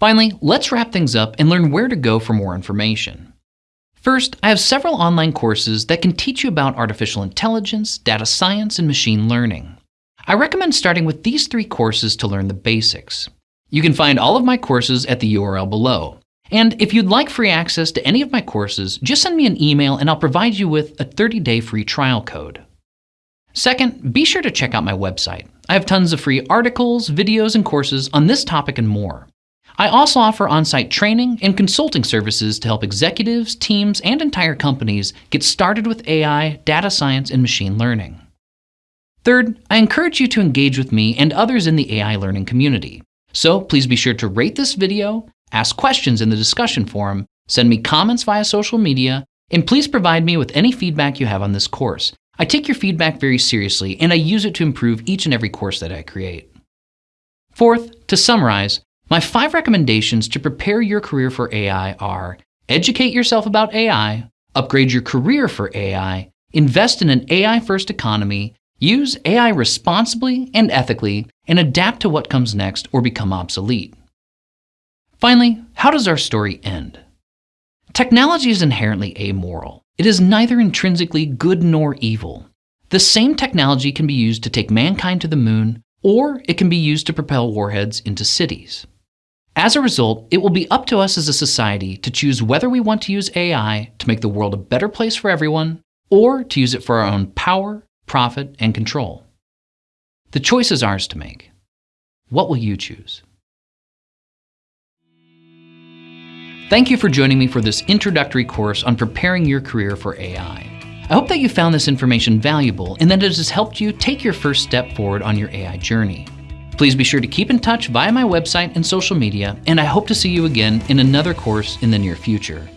Finally, let's wrap things up and learn where to go for more information. First, I have several online courses that can teach you about artificial intelligence, data science, and machine learning. I recommend starting with these three courses to learn the basics. You can find all of my courses at the URL below. And if you'd like free access to any of my courses, just send me an email and I'll provide you with a 30-day free trial code. Second, be sure to check out my website. I have tons of free articles, videos, and courses on this topic and more. I also offer on-site training and consulting services to help executives, teams, and entire companies get started with AI, data science, and machine learning. Third, I encourage you to engage with me and others in the AI learning community. So please be sure to rate this video, ask questions in the discussion forum, send me comments via social media, and please provide me with any feedback you have on this course. I take your feedback very seriously, and I use it to improve each and every course that I create. Fourth, to summarize, my five recommendations to prepare your career for AI are educate yourself about AI, upgrade your career for AI, invest in an AI first economy, use AI responsibly and ethically, and adapt to what comes next or become obsolete. Finally, how does our story end? Technology is inherently amoral. It is neither intrinsically good nor evil. The same technology can be used to take mankind to the moon, or it can be used to propel warheads into cities. As a result, it will be up to us as a society to choose whether we want to use AI to make the world a better place for everyone, or to use it for our own power, profit, and control. The choice is ours to make. What will you choose? Thank you for joining me for this introductory course on preparing your career for AI. I hope that you found this information valuable and that it has helped you take your first step forward on your AI journey. Please be sure to keep in touch via my website and social media, and I hope to see you again in another course in the near future.